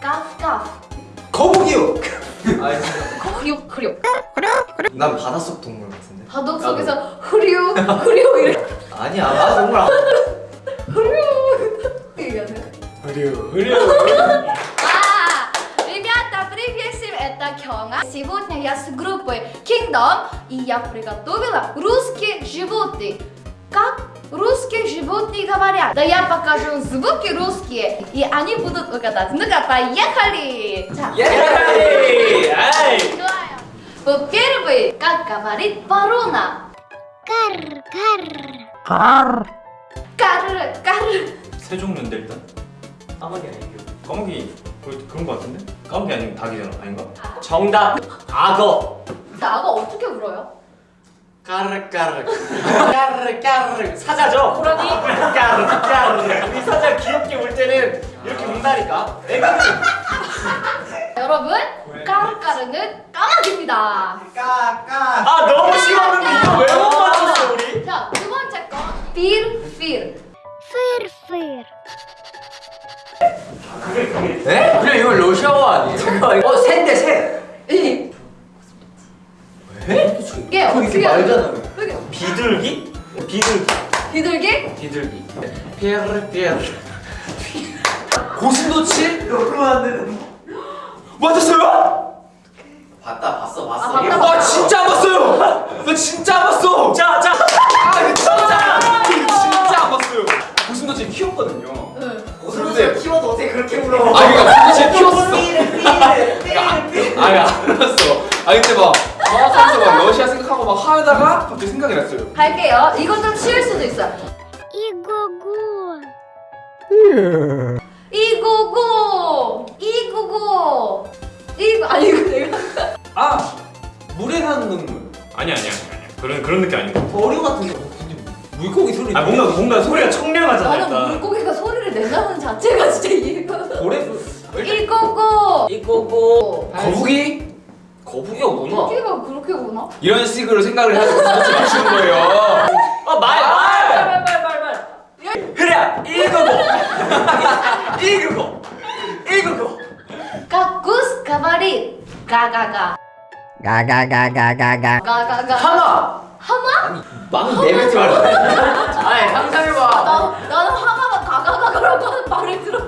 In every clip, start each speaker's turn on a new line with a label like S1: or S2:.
S1: 까까
S2: 거북이요. 아 진짜.
S1: 흐류 흐류
S2: 난 바닷속 동물 같은데.
S1: 바둑 속에서 흐류 흐류 이렇게
S2: 아니야. 아 정말. 안-
S1: 얘기하네
S2: 흐려 흐려.
S1: А, ребята, привет всем, это Кёнга. Сегодня я с группой Kingdom, и я приготовила русские животные. Как русские животные говорят? Да я покажу звуки русские, и они будут угадать. Ну-ка, поехали! 자,
S2: 예. 아이.
S1: 좋아요. Во-первых, как говорит ворона?
S3: Кар, кар.
S1: 까르르, 까르르.
S4: 세 종류인데 일단
S2: 까마귀 아니에요.
S4: 까마귀 그- 그런 거 같은데? 까마귀 아니면 닭이잖아 아닌가?
S2: 정답. 악어.
S1: 나가 어떻게 울어요?
S2: 까르까르 까르까르 사자죠? 호랑이? 까르까르 우리 사자 귀엽게 울 때는 이렇게 운다니까 애교는
S1: 여러분 까르까르는 까마귀입니다
S2: 까까 아 너무 심었는데 이거 왜 못 맞췄어 우리?
S1: 자두 번째 거 fear fear
S3: fear fear 그게 그게
S2: 네? 그냥 이거 러시아어 아니에요? 어 샌데 샌!
S1: 이
S2: 에?
S1: 이게 어떻게
S2: 말잖아.
S4: 비둘기? 비둘기
S1: 비둘기?
S4: 비둘기
S2: 피에르 피에르. 고슴도치? 너무 안 되는. 맞았어요? 봤다 봤어 봤어.
S1: 아, 봤다, 봤다.
S2: 와 진짜 안 봤어요. 나 진짜 안 봤어. 자 자. 아 이거 진짜. 진짜 안 봤어요. 고슴도치 키웠거든요.
S1: 응.
S2: 고슴도치
S5: 키워도 어떻게 그렇게 물어?
S2: 아 그러니까 고슴도치 키웠어. 아니 알았어. 아 근데 막 방학하면서 막 러시아 생각 하다가 갑자기 생각이 났어요.
S1: 갈게요. 이건 좀 쉬울 수도 있어.
S3: 이구구. 예.
S1: 이구구. 이구구. 이구 아니 이거 내가.
S2: 아! 물에 사는 동물.
S4: 아니 아니 아니 그런 그런 느낌 아니고.
S5: 어류 같은 거.
S2: 물고기 소리.
S4: 아 뭔가 뭔가 소리가 청량하잖아
S1: 나는
S4: 일단.
S1: 물고기가 소리를 낸다는 자체가 진짜 이해가
S2: 고래
S1: 이거고
S2: 이거고 아, 거북이? 거북이가 뭐나?
S1: 토끼가 그렇게 구나?
S2: 이런 식으로 생각을 해서 고슴도치 맞추는 거예요. 아말 말.
S5: 말 말 말말.
S2: 그래 이거고. 이거고. 이거고.
S1: 까꾸스 가바리 가가가
S5: 가가가가가가.
S1: 가가가
S2: 하마.
S1: 하마?
S2: 막 내뱉지 말라. 아니 상상해봐.
S1: 나 나는 하마가 가가가가라고 하는 말을 없어.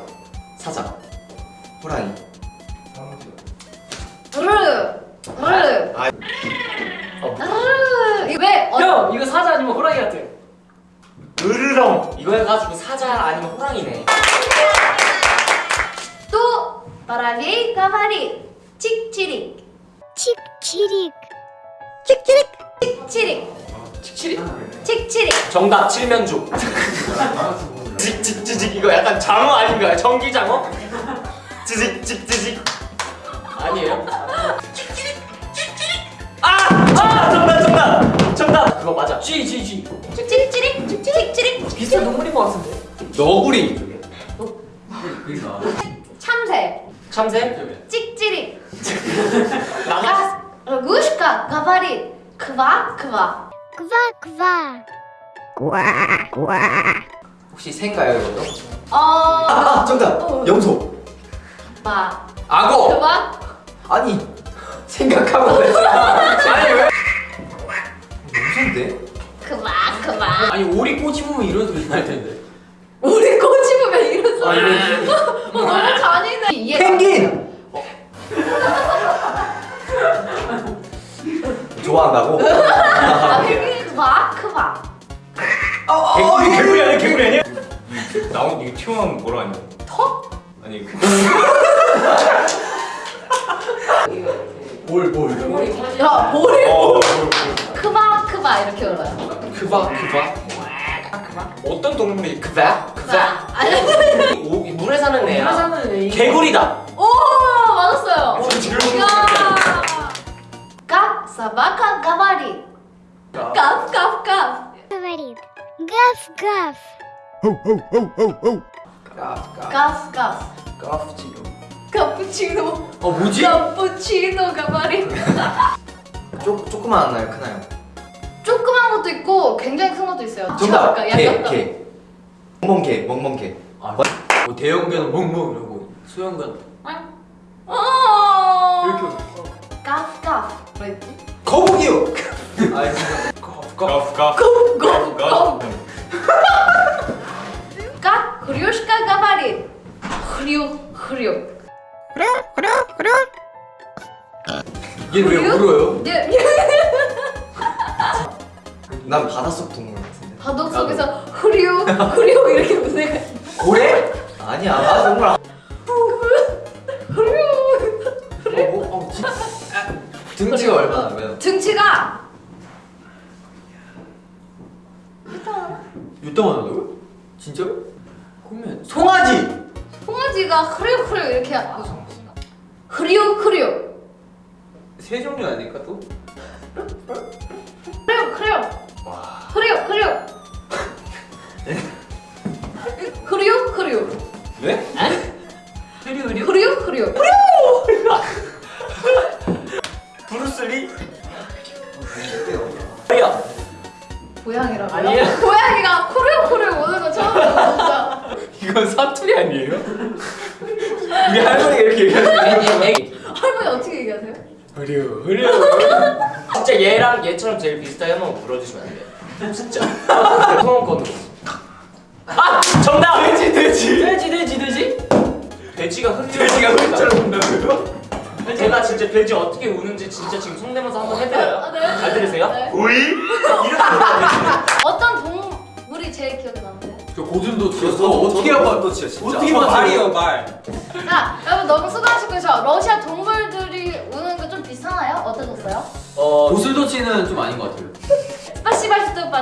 S5: 이거 사자 아니면 호랑이 같아
S2: 으르렁. 이거 해가지고 사자 아니면 호랑이네.
S1: 또 말하기 까마리. 칙치릭.
S3: 칙치릭.
S1: 칙치릭.
S2: 칙치릭.
S1: 칙치릭? 칙치릭.
S2: 정답 칠면조. 칙칙칙칙. 이거 약간 장어 아닌가요? 전기장어? 칙칙칙칙. 아니에요? 정답! 그거 맞아. 쥐, 쥐, 쥐.
S1: 칙치릭 칙치릭
S5: 비슷한 동물인 것 같은데.
S2: 너구리.
S1: 참새
S2: 참새?
S1: 칙치릭
S2: 나가.
S1: лягушка говорит ква-ква
S3: Ква-ква.
S2: 혹시 새인가요 이것도?
S1: 어...
S2: 아 정답!
S1: 어.
S2: 염소.
S1: 봐
S2: 악어.
S1: 그만
S2: 아니 생각하면 좋아한다고?
S1: 아 펭귄 그마 그마
S4: 개구리 개구리 아니야 개구리 아니야? 나온 이거 튀어나온 뭐라 하냐
S1: 턱?
S4: 아니 그
S2: 볼 볼.
S1: 야 머리
S4: 어, 뭐, 뭐.
S1: 크바 크바 이렇게 울어요
S2: 그바 그바. 어떤 동물이?
S1: 자, 아니.
S2: 오, 물에 사는 애야.
S5: 물에 사는 애.
S2: 개구리다.
S1: 오 맞았어요.
S2: 지금
S1: 야. Как собака говорит? Кав, кав, кав.
S3: Говорит. Гав-гав.
S1: Кав, кав.
S2: 까프지로.
S1: 카푸치노.
S2: 어 뭐지?
S1: 카푸치노 가바리.
S2: 쪼 조그만 하나요, 크나요?
S1: 조그만 것도 있고 굉장히 큰 것도 있어요.
S2: 정답.
S1: 약간
S2: 개,
S1: 약간
S2: 개. 멍멍개, 멍멍개.
S4: 아, 뭐 대형견은 멍멍 이러고 소형견
S1: 어.
S4: 이렇게
S1: 까프 까프. 뭐였지?
S2: 거북이요. 아 진짜.
S4: 가프가
S1: 고. Как хрюшка говорит? хрю хрю.
S4: 얘 왜 울어요?
S1: 네.
S2: 난 바닷속 동물 같은데.
S1: 바둑 속에서 흐류 흐류 이렇게 무대가
S2: 고래? 아니야, 나 정말. 안- 등치가 얼마나 돼요?
S1: 등치가
S4: 유땀 하나요? 진짜로? 그러면
S2: 송아지.
S1: 송아지가 흐류 이렇게 하고 흐류 흐류
S4: 세 종류 아닐까 또?
S1: 고양이라고요?
S5: 아니에요.
S1: 고양이가 흐류 오는 거 처음 봤어
S4: 이건 사투리 아니에요? 우리 할머니가 이렇게 얘기하는
S1: 할머니 어떻게 얘기하세요?
S4: 흐려 흐려
S2: 진짜 얘랑 얘처럼 제일 비슷하게 한번 불러주시면 안 돼요? 진짜. 소원권으로. 아 정답. 돼지 돼지.
S5: 돼지 돼지 돼지.
S2: 돼지가 흐려.
S4: 돼지가 흐리처럼 운다고요?
S2: 제가 진짜 돼지 어떻게 우는지 진짜 지금 성대모사 한번 해드려요.
S1: 아, 네.
S2: 잘 들으세요?
S1: 네.
S2: 오이? 보증도
S1: 치였어.
S4: 어떻게 한번
S2: 또 치어 진짜.
S4: 어떻게 말이요 말.
S1: 아 여러분 너무 수고하셨고요. 러시아 동물들이 우는 거 좀 비슷하나요? 어떠셨어요?
S2: 어
S4: 보슬도치는 좀 아닌 것 같아요.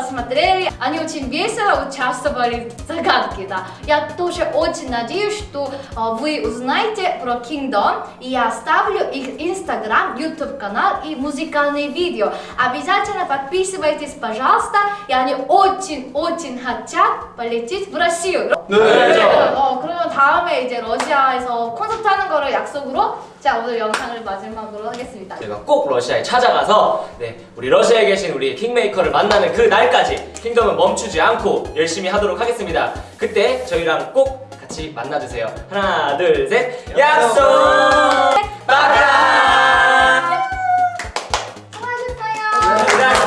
S1: посмотрели. Они очень весело участвовали в загадке, да. Я тоже очень надеюсь, что э, вы узнаете про Kingdom. И я оставлю их инстаграм, YouTube канал и музыкальные видео. Обязательно подписывайтесь, пожалуйста. И они очень-очень хотят полететь в Россию.
S2: 네.
S1: 어, 그러면 다음에 이제 러시아에서 콘서트 하는 거를 약속으로 자 오늘 영상을 마지막으로 하겠습니다.
S2: 제가 꼭 러시아에 찾아가서 네, 우리 러시아에 계신 우리 킹메이커를 만나는 그 날까지 킹덤은 멈추지 않고 열심히 하도록 하겠습니다. 그때 저희랑 꼭 같이 만나주세요. 하나 둘 셋 약속! 빠빠! 수고하셨어요.